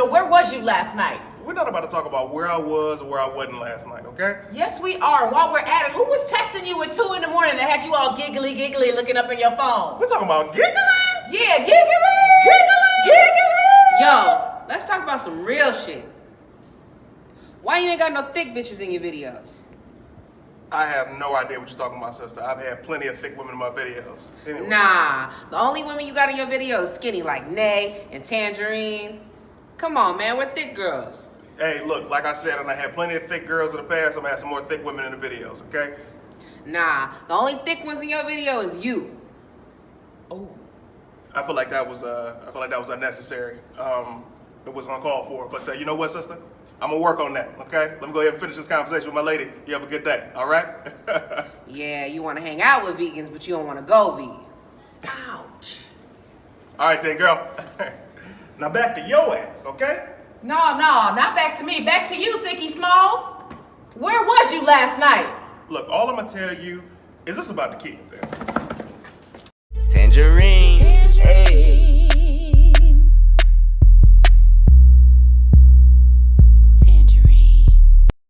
Joe, where was you last night? We're not about to talk about where I was or where I wasn't last night, okay? Yes, we are. While we're at it, who was texting you at 2 in the morning that had you all giggly giggly looking up in your phone? We're talking about giggling? Yeah, giggly! Giggling! Giggly! Yo, let's talk about some real shit. Why you ain't got no thick bitches in your videos? I have no idea what you're talking about, sister. I've had plenty of thick women in my videos. Anyway. Nah, the only women you got in your videos skinny like Nay and Tangerine. Come on, man, we're thick girls. Hey, look, like I said, and I had plenty of thick girls in the past. I'm gonna have some more thick women in the videos, okay? Nah, the only thick ones in your video is you. Oh. I feel like that was uh, I feel like that was unnecessary. Um, it was uncalled for. But uh, you know what, sister? I'm gonna work on that. Okay? Let me go ahead and finish this conversation with my lady. You have a good day. All right? Yeah, you want to hang out with vegans, but you don't want to go vegan. Ouch. all right, then, girl. now back to your ass, okay? No, no, not back to me. Back to you, Thicky Smalls. Where was you last night? Look, all I'm gonna tell you is this about the kids. Tangerine.